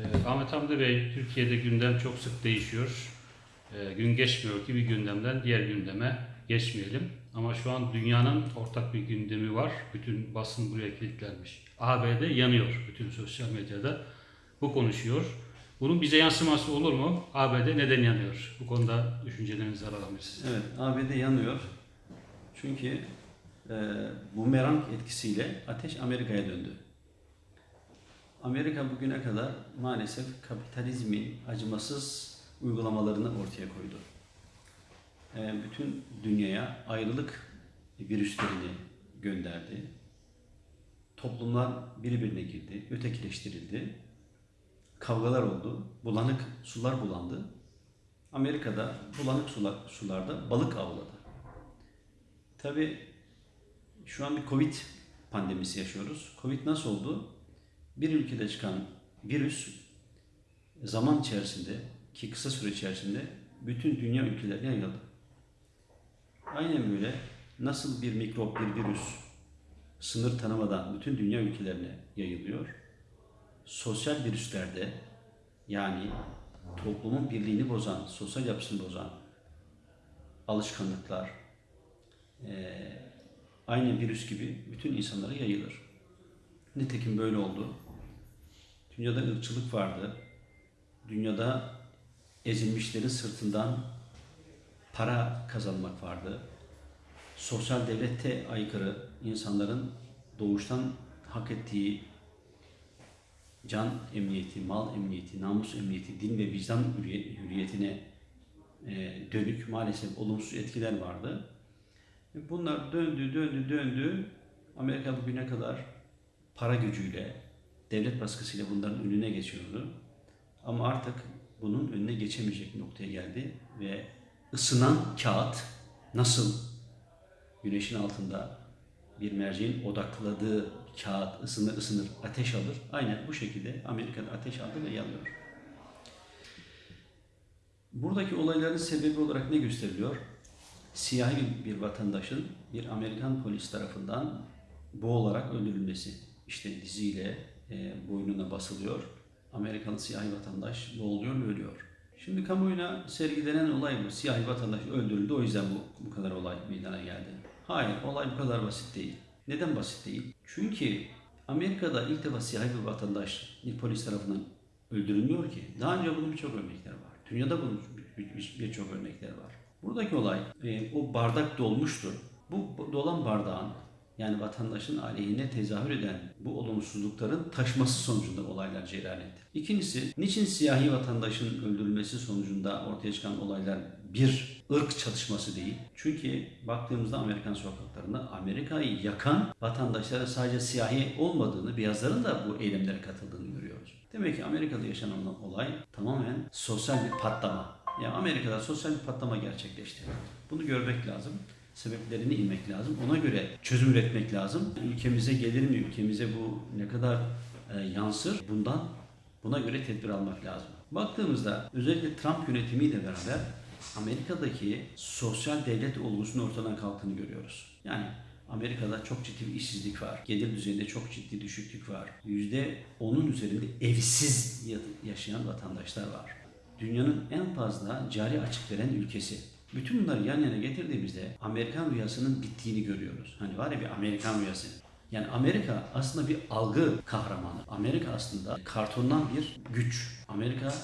Ee, Ahmet Hamdi Bey, Türkiye'de gündem çok sık değişiyor. Ee, gün geçmiyor ki bir gündemden diğer gündeme geçmeyelim. Ama şu an dünyanın ortak bir gündemi var. Bütün basın buraya kilitlenmiş. ABD yanıyor bütün sosyal medyada. Bu konuşuyor. Bunun bize yansıması olur mu? ABD neden yanıyor? Bu konuda düşüncelerinizi alalım siz. Evet, ABD yanıyor. Çünkü e, bumerang etkisiyle ateş Amerika'ya döndü. Amerika bugüne kadar maalesef kapitalizmin acımasız uygulamalarını ortaya koydu. E, bütün dünyaya ayrılık virüslerini gönderdi. Toplumlar birbirine girdi, ötekileştirildi. Kavgalar oldu, bulanık sular bulandı. Amerika'da bulanık sular, sularda balık avladı. Tabi şu an bir Covid pandemisi yaşıyoruz. Covid nasıl oldu? Bir ülkede çıkan virüs zaman içerisinde ki kısa süre içerisinde bütün dünya ülkelerine yayıldı. Aynen böyle nasıl bir mikrop, bir virüs sınır tanımadan bütün dünya ülkelerine yayılıyor. Sosyal virüslerde yani toplumun birliğini bozan, sosyal yapısını bozan alışkanlıklar eee aynı virüs gibi bütün insanlara yayılır. Nitekim böyle oldu. Dünyada ırkçılık vardı. Dünyada ezilmişlerin sırtından para kazanmak vardı. Sosyal devlete aykırı insanların doğuştan hak ettiği can emniyeti, mal emniyeti, namus emniyeti, din ve vicdan hürriye- hürriyetine e, dönük maalesef olumsuz etkiler vardı. Bunlar döndü, döndü, döndü. Amerika bugüne kadar para gücüyle, devlet baskısıyla bunların önüne geçiyordu. Ama artık bunun önüne geçemeyecek noktaya geldi ve ısınan kağıt nasıl güneşin altında bir merceğin odakladığı kağıt ısınır ısınır ateş alır. Aynen bu şekilde Amerika'da ateş aldı ve yanıyor. Buradaki olayların sebebi olarak ne gösteriliyor? Siyahi bir vatandaşın bir Amerikan polis tarafından boğularak öldürülmesi. İşte diziyle e, boynuna basılıyor. Amerikalı siyahi vatandaş boğuluyor ve ölüyor. Şimdi kamuoyuna sergilenen olay bu. Siyahi vatandaş öldürüldü o yüzden bu, bu kadar olay meydana geldi. Hayır olay bu kadar basit değil. Neden basit değil? Çünkü Amerika'da ilk defa siyahi bir vatandaş bir polis tarafından öldürülmüyor ki. Daha önce bunun birçok örnekler var. Dünyada bunun bir- bir- birçok örnekler var. Buradaki olay e, o bardak dolmuştu. Bu bu dolan bardağın yani vatandaşın aleyhine tezahür eden bu olumsuzlukların taşması sonucunda olaylar cereyan etti. İkincisi, niçin siyahi vatandaşın öldürülmesi sonucunda ortaya çıkan olaylar bir ırk çatışması değil? Çünkü baktığımızda Amerikan sokaklarında Amerika'yı yakan vatandaşlara sadece siyahi olmadığını, beyazların da bu eylemlere katıldığını görüyoruz. Demek ki Amerika'da yaşanan olay tamamen sosyal bir patlama. Ya Amerika'da sosyal bir patlama gerçekleşti. Bunu görmek lazım. Sebeplerini inmek lazım. Ona göre çözüm üretmek lazım. Ülkemize gelir mi? Ülkemize bu ne kadar e, yansır? Bundan buna göre tedbir almak lazım. Baktığımızda özellikle Trump yönetimiyle beraber Amerika'daki sosyal devlet olgusunun ortadan kalktığını görüyoruz. Yani Amerika'da çok ciddi bir işsizlik var. Gelir düzeyinde çok ciddi düşüklük var. %10'un üzerinde evsiz ya- yaşayan vatandaşlar var. Dünyanın en fazla cari açık veren ülkesi. Bütün bunları yan yana getirdiğimizde Amerikan rüyasının bittiğini görüyoruz. Hani var ya bir Amerikan rüyası. Yani Amerika aslında bir algı kahramanı. Amerika aslında kartondan bir güç. Amerika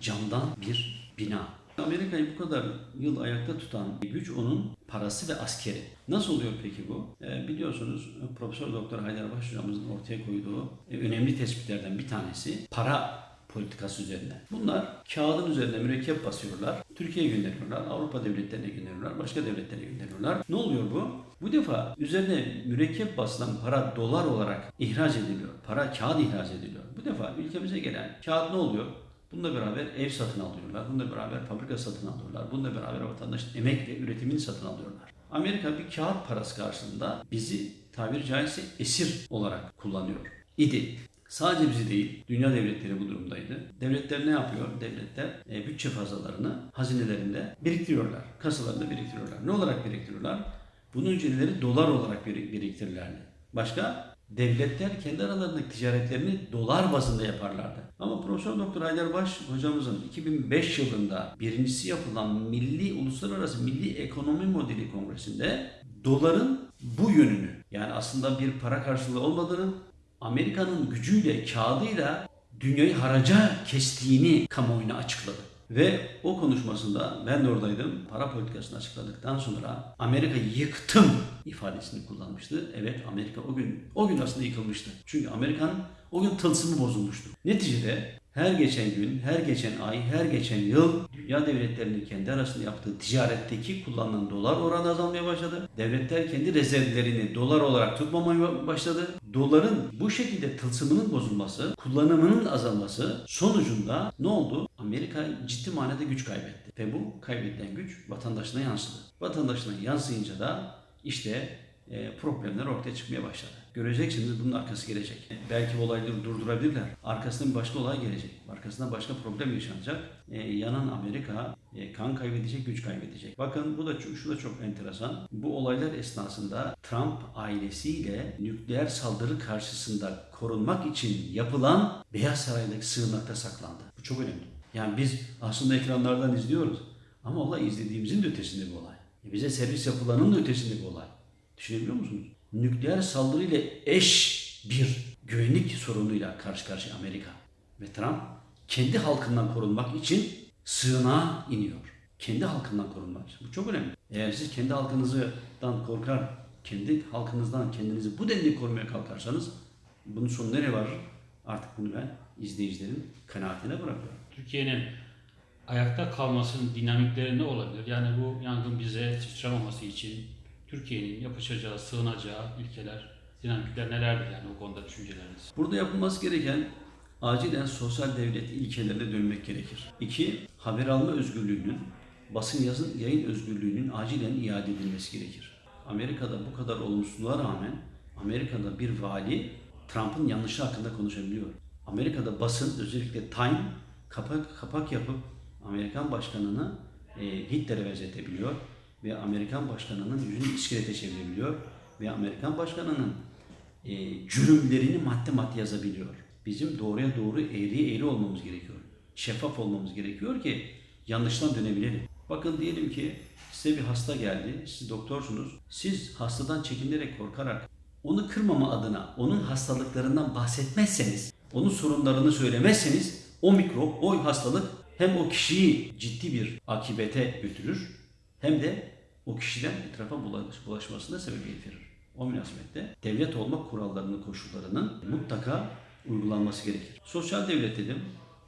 camdan bir bina. Amerika'yı bu kadar yıl ayakta tutan güç onun parası ve askeri. Nasıl oluyor peki bu? Ee, biliyorsunuz Profesör Doktor Haydar Baş hocamızın ortaya koyduğu e, önemli tespitlerden bir tanesi para politikası üzerine. Bunlar kağıdın üzerine mürekkep basıyorlar. Türkiye'ye gönderiyorlar. Avrupa devletlerine gönderiyorlar. Başka devletlere gönderiyorlar. Ne oluyor bu? Bu defa üzerine mürekkep basılan para dolar olarak ihraç ediliyor. Para kağıt ihraç ediliyor. Bu defa ülkemize gelen kağıt ne oluyor? Bununla beraber ev satın alıyorlar. Bununla beraber fabrika satın alıyorlar. Bununla beraber vatandaşın emek ve üretimini satın alıyorlar. Amerika bir kağıt parası karşılığında bizi tabiri caizse esir olarak kullanıyor idi. Sadece bizi değil, dünya devletleri bu durumdaydı. Devletler ne yapıyor? Devletler e, bütçe fazlalarını hazinelerinde biriktiriyorlar. Kasalarında biriktiriyorlar. Ne olarak biriktiriyorlar? Bunun önceleri dolar olarak birik- biriktirirlerdi. Başka? devletler kendi aralarındaki ticaretlerini dolar bazında yaparlardı. Ama Profesör Doktor Haydarbaş hocamızın 2005 yılında birincisi yapılan Milli Uluslararası Milli Ekonomi Modeli Kongresi'nde doların bu yönünü yani aslında bir para karşılığı olmadığını Amerika'nın gücüyle, kağıdıyla dünyayı haraca kestiğini kamuoyuna açıkladı. Ve o konuşmasında ben de oradaydım. Para politikasını açıkladıktan sonra Amerika yıktım ifadesini kullanmıştı. Evet Amerika o gün o gün aslında yıkılmıştı. Çünkü Amerika'nın o gün tılsımı bozulmuştu. Neticede her geçen gün, her geçen ay, her geçen yıl dünya devletlerinin kendi arasında yaptığı ticaretteki kullanılan dolar oranı azalmaya başladı. Devletler kendi rezervlerini dolar olarak tutmamaya başladı. Doların bu şekilde tılsımının bozulması, kullanımının azalması sonucunda ne oldu? Amerika ciddi manada güç kaybetti. Ve bu kaybedilen güç vatandaşına yansıdı. Vatandaşına yansıyınca da işte e, problemler ortaya çıkmaya başladı. Göreceksiniz bunun arkası gelecek. Belki bu olayları durdurabilirler. Arkasından başka olay gelecek. Arkasından başka problem yaşanacak. E, yanan Amerika e, kan kaybedecek, güç kaybedecek. Bakın bu da şu da çok enteresan. Bu olaylar esnasında Trump ailesiyle nükleer saldırı karşısında korunmak için yapılan Beyaz Saray'daki sığınakta saklandı. Bu çok önemli. Yani biz aslında ekranlardan izliyoruz. Ama olay izlediğimizin de ötesinde bir olay. E, bize servis yapılanın da ötesinde bir olay. Düşünebiliyor musunuz? Nükleer saldırıyla eş bir güvenlik sorunuyla karşı karşıya Amerika. Ve Trump kendi halkından korunmak için sığınağa iniyor. Kendi halkından korunmak için. Bu çok önemli. Eğer siz kendi halkınızdan korkar, kendi halkınızdan kendinizi bu denli korumaya kalkarsanız bunun sonu nereye varır? Artık bunu ben izleyicilerin kanaatine bırakıyorum. Türkiye'nin ayakta kalmasının dinamikleri ne olabilir? Yani bu yangın bize sıçramaması için Türkiye'nin yapacağı, sığınacağı ilkeler, dinamikler nelerdir yani o konuda düşünceleriniz? Burada yapılması gereken acilen sosyal devlet ilkelerine dönmek gerekir. İki, haber alma özgürlüğünün, basın yazın yayın özgürlüğünün acilen iade edilmesi gerekir. Amerika'da bu kadar olumsuzluğa rağmen Amerika'da bir vali Trump'ın yanlışı hakkında konuşabiliyor. Amerika'da basın özellikle Time kapak kapak yapıp Amerikan başkanını e, Hitler'e benzetebiliyor ve Amerikan başkanının yüzünü iskelete çevirebiliyor ve Amerikan başkanının e, cürümlerini madde madde yazabiliyor. Bizim doğruya doğru eğri eğri olmamız gerekiyor. Şeffaf olmamız gerekiyor ki yanlıştan dönebilelim. Bakın diyelim ki size bir hasta geldi, siz doktorsunuz. Siz hastadan çekinerek korkarak onu kırmama adına onun hastalıklarından bahsetmezseniz, onun sorunlarını söylemezseniz o mikrop, o hastalık hem o kişiyi ciddi bir akibete götürür hem de o kişiden etrafa bulaş- bulaşmasına sebebiyet verir. O münasebette devlet olma kurallarının, koşullarının mutlaka uygulanması gerekir. Sosyal devlet dedim,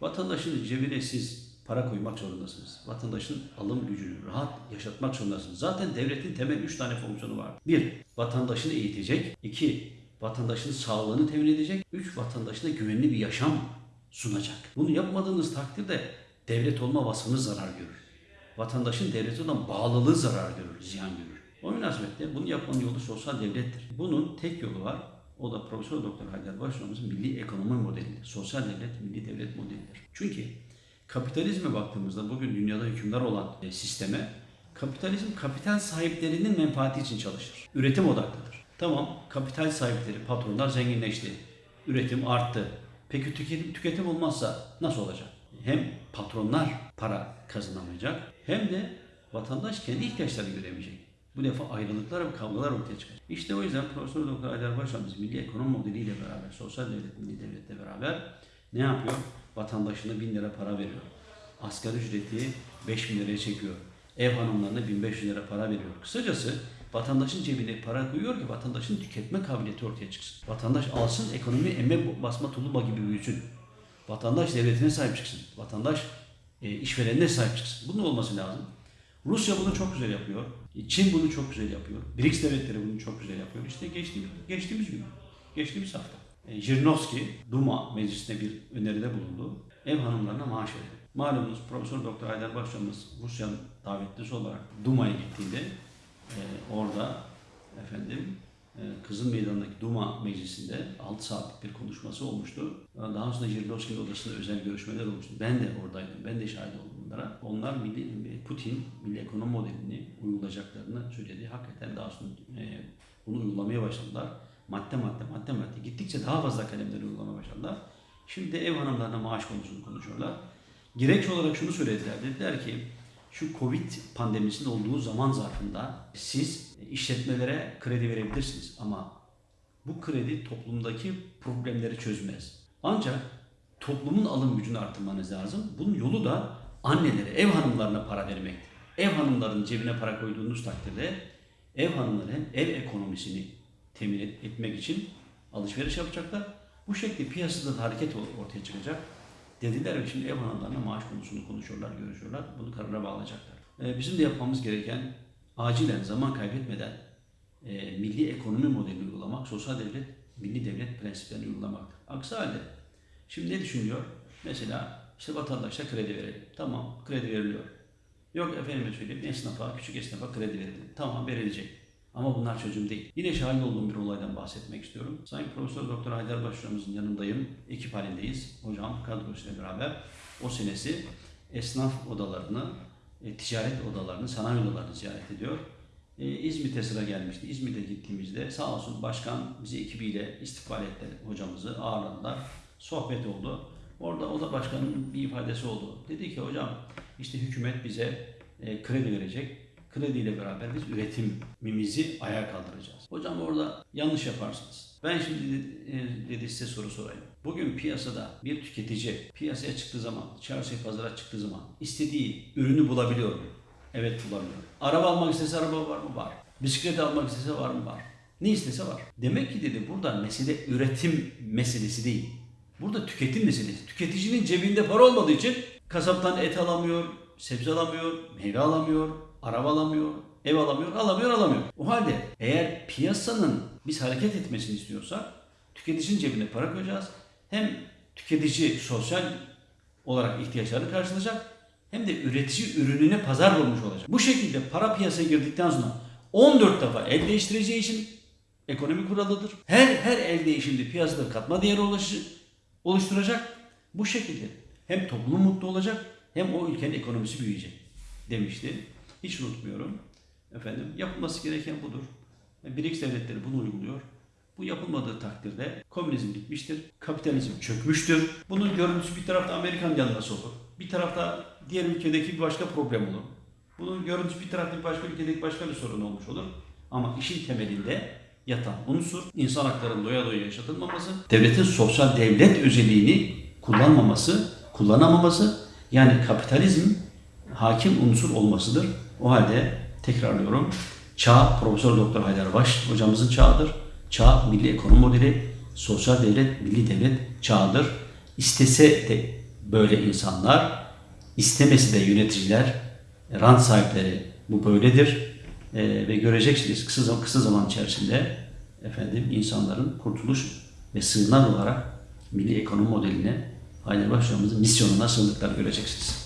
vatandaşın cebine siz para koymak zorundasınız. Vatandaşın alım gücünü rahat yaşatmak zorundasınız. Zaten devletin temel üç tane fonksiyonu var. Bir, vatandaşını eğitecek. İki, vatandaşın sağlığını temin edecek. Üç, vatandaşına güvenli bir yaşam sunacak. Bunu yapmadığınız takdirde devlet olma vasfınız zarar görür. Vatandaşın devlete olan bağlılığı zarar görür, ziyan görür. O münasebetle bunu yapmanın yolu sosyal devlettir. Bunun tek yolu var. O da Profesör Doktor Haydar Başkanımızın milli ekonomi modelidir. Sosyal devlet, milli devlet modelidir. Çünkü kapitalizme baktığımızda bugün dünyada hükümdar olan e, sisteme kapitalizm kapital sahiplerinin menfaati için çalışır. Üretim odaklıdır. Tamam kapital sahipleri, patronlar zenginleşti. Üretim arttı. Peki tüketim, tüketim olmazsa nasıl olacak? Hem patronlar para kazanamayacak hem de vatandaş kendi ihtiyaçlarını göremeyecek. Bu defa ayrılıklar ve kavgalar ortaya çıkacak. İşte o yüzden Profesör Doktor Aydar Başkanımız milli ekonomi modeliyle beraber, sosyal devlet, milli devletle beraber ne yapıyor? Vatandaşına bin lira para veriyor. Asgari ücreti 5 bin liraya çekiyor. Ev hanımlarına 1500 lira para veriyor. Kısacası vatandaşın cebine para koyuyor ki vatandaşın tüketme kabiliyeti ortaya çıksın. Vatandaş alsın, ekonomi emme basma tulumba gibi büyüsün. Vatandaş devletine sahip çıksın. Vatandaş işverenine sahip çıksın. Bunun olması lazım. Rusya bunu çok güzel yapıyor. Çin bunu çok güzel yapıyor. BRICS devletleri bunu çok güzel yapıyor. İşte geçtiğimiz, geçtiğimiz gün, geçtiğimiz hafta. E, Jirinovski Duma meclisine bir öneride bulundu. Ev hanımlarına maaş verin. Malumunuz Profesör Doktor Haydar Başkanımız Rusya'nın davetlisi olarak Duma'ya gittiğinde e, orada efendim e, Kızıl Meydan'daki Duma meclisinde 6 saatlik bir konuşması olmuştu. Daha sonra Jirinovski'nin odasında özel görüşmeler olmuştu. Ben de oradaydım. Ben de şahit oldum bunlara. Onlar milli, Putin milli ekonomi modelini uygulayacaklarını söyledi. Hakikaten daha sonra e, bunu uygulamaya başladılar. madde madde madde madde gittikçe daha fazla kalemleri uygulamaya başladılar. Şimdi de ev hanımlarına maaş konusunu konuşuyorlar. Gerekçe olarak şunu söylediler. Dediler ki şu Covid pandemisinin olduğu zaman zarfında siz işletmelere kredi verebilirsiniz ama bu kredi toplumdaki problemleri çözmez. Ancak toplumun alım gücünü artırmanız lazım. Bunun yolu da annelere, ev hanımlarına para vermektir. Ev hanımların cebine para koyduğunuz takdirde ev hanımları ev ekonomisini temin et- etmek için alışveriş yapacaklar. Bu şekilde piyasada da hareket ortaya çıkacak. Dediler ve şimdi ev hanımlarına maaş konusunu konuşuyorlar, görüşüyorlar. Bunu karara bağlayacaklar. Ee, bizim de yapmamız gereken acilen zaman kaybetmeden e, milli ekonomi modelini uygulamak, sosyal devlet, milli devlet prensiplerini uygulamaktır. Aksi halde şimdi ne düşünüyor? Mesela işte vatandaşa kredi verelim. Tamam kredi veriliyor. Yok efendime söyleyeyim esnafa, küçük esnafa kredi verelim. Tamam verilecek. Ama bunlar çözüm değil. Yine şahit olduğum bir olaydan bahsetmek istiyorum. Sayın Profesör Doktor Haydar Başhocamızın yanındayım. Ekip halindeyiz. Hocam kadrosuyla beraber o senesi esnaf odalarını, e, ticaret odalarını, sanayi odalarını ziyaret ediyor. E, İzmit'e sıra gelmişti. İzmit'e gittiğimizde sağ olsun başkan bizi ekibiyle istikbal etti hocamızı ağırladılar. Sohbet oldu. Orada o da başkanın bir ifadesi oldu. Dedi ki hocam işte hükümet bize e, kredi verecek. Krediyle beraber biz üretimimizi ayağa kaldıracağız. Hocam orada yanlış yaparsınız. Ben şimdi e, dedi size soru sorayım. Bugün piyasada bir tüketici piyasaya çıktığı zaman, çarşıya pazara çıktığı zaman istediği ürünü bulabiliyor mu? Evet bulamıyor. Araba almak istese araba var mı? Var. Bisiklet almak istese var mı? Var. Ne istese var. Demek ki dedi burada mesele üretim meselesi değil. Burada tüketim meselesi. Tüketicinin cebinde para olmadığı için kasaptan et alamıyor, sebze alamıyor, meyve alamıyor, araba alamıyor, ev alamıyor, alamıyor, alamıyor. O halde eğer piyasanın biz hareket etmesini istiyorsak tüketicinin cebine para koyacağız. Hem tüketici sosyal olarak ihtiyaçlarını karşılayacak hem de üretici ürününe pazar bulmuş olacak. Bu şekilde para piyasaya girdikten sonra 14 defa el değiştireceği için ekonomi kuralıdır. Her her el değişimde piyasada katma değeri oluşturacak. Bu şekilde hem toplum mutlu olacak hem o ülkenin ekonomisi büyüyecek demişti. Hiç unutmuyorum. Efendim yapılması gereken budur. BRICS devletleri bunu uyguluyor. Bu yapılmadığı takdirde komünizm bitmiştir, kapitalizm çökmüştür. Bunun görüntüsü bir tarafta Amerikan yanlısı olur. Bir tarafta diğer ülkedeki bir başka problem olur. Bunun görüntüsü bir tarafta bir başka ülkedeki başka bir sorun olmuş olur. Ama işin temelinde yatan unsur insan haklarının doya doya yaşatılmaması, devletin sosyal devlet özelliğini kullanmaması, kullanamaması yani kapitalizm hakim unsur olmasıdır. O halde tekrarlıyorum. Çağ Profesör Doktor Haydar Baş hocamızın çağıdır. Çağ milli ekonomi modeli, sosyal devlet, milli devlet çağıdır. İstese de böyle insanlar, istemesi de yöneticiler, rant sahipleri bu böyledir. Ee, ve göreceksiniz kısa zaman, kısa zaman içerisinde efendim insanların kurtuluş ve sığınak olarak milli ekonomi modeline Haydar Baş hocamızın misyonuna sığındıklarını göreceksiniz.